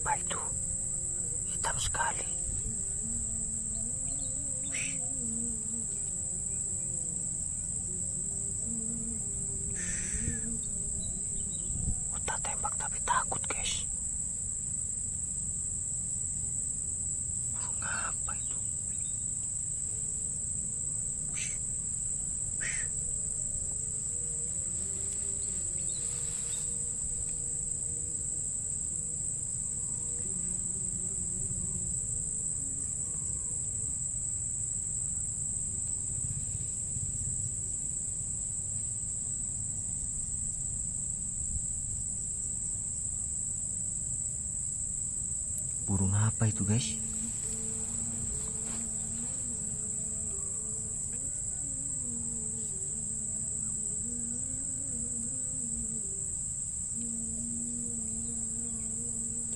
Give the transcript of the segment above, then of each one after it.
apa itu? Hitam sekali. Ush. Shh. Udah tembak tapi takut guys. Burung apa itu guys?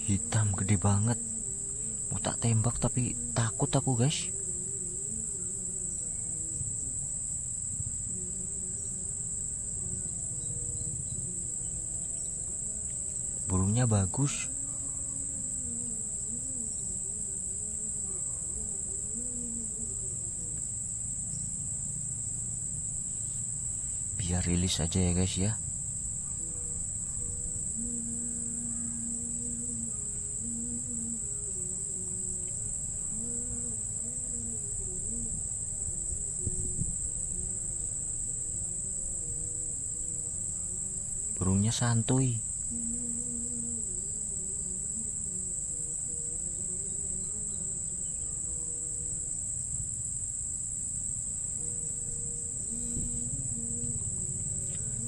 Hitam gede banget. Mau tak tembak tapi takut aku guys. Burungnya bagus. Biar rilis aja ya guys ya. Burungnya santuy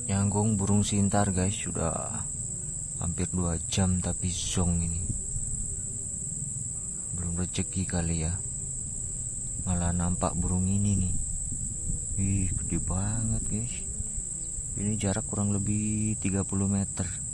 nyanggung burung sintar guys. Sudah hampir dua jam tapi zong ini. Belum rezeki kali ya. Malah nampak burung ini nih. Wih gede banget guys. Ini jarak kurang lebih 30 meter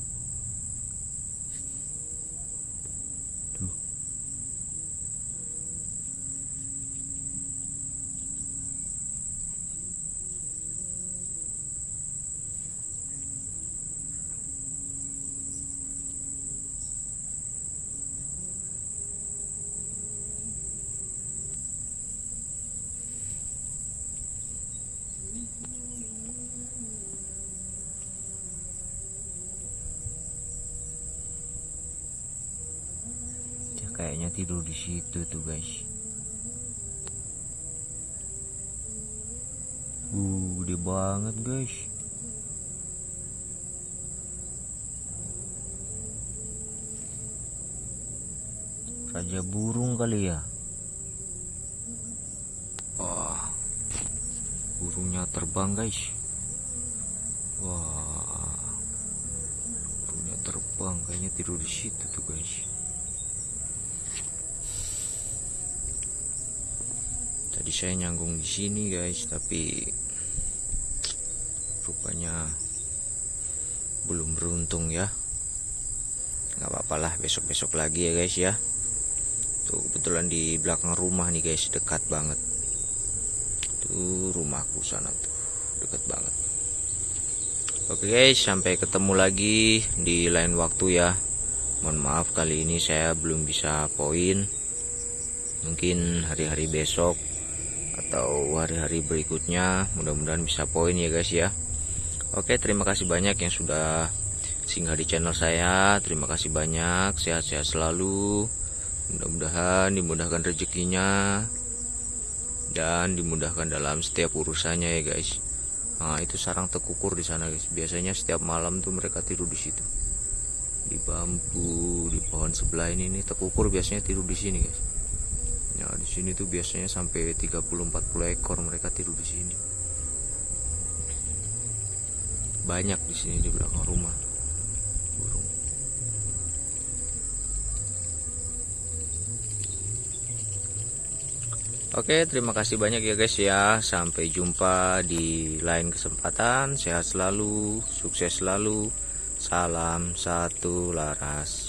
kayaknya tidur di situ tuh guys. Uh, gede banget guys. Raja burung kali ya. Wah, burungnya terbang guys. Wah, burungnya terbang kayaknya tidur di situ tuh guys. Tadi saya nyanggung di sini guys, tapi rupanya belum beruntung ya. Gak apa-apa lah, besok-besok lagi ya guys ya. Tuh kebetulan di belakang rumah nih guys, dekat banget. Tuh rumahku sana tuh, dekat banget. Oke guys, sampai ketemu lagi di lain waktu ya. Mohon maaf kali ini saya belum bisa poin. Mungkin hari-hari besok atau hari-hari berikutnya. Mudah-mudahan bisa poin ya guys ya. Oke terima kasih banyak yang sudah singgah di channel saya. Terima kasih banyak. Sehat-sehat selalu. Mudah-mudahan dimudahkan rezekinya dan dimudahkan dalam setiap urusannya ya guys. Nah itu sarang tekukur di sana guys. Biasanya setiap malam tuh mereka tidur di situ. Di bambu di pohon sebelah ini nih tekukur biasanya tidur di sini guys Ya di sini tuh biasanya sampai 30-40 ekor mereka tidur di sini. Banyak di sini di belakang rumah burung. Oke, terima kasih banyak ya guys ya. Sampai jumpa di lain kesempatan. Sehat selalu, sukses selalu. Salam satu laras.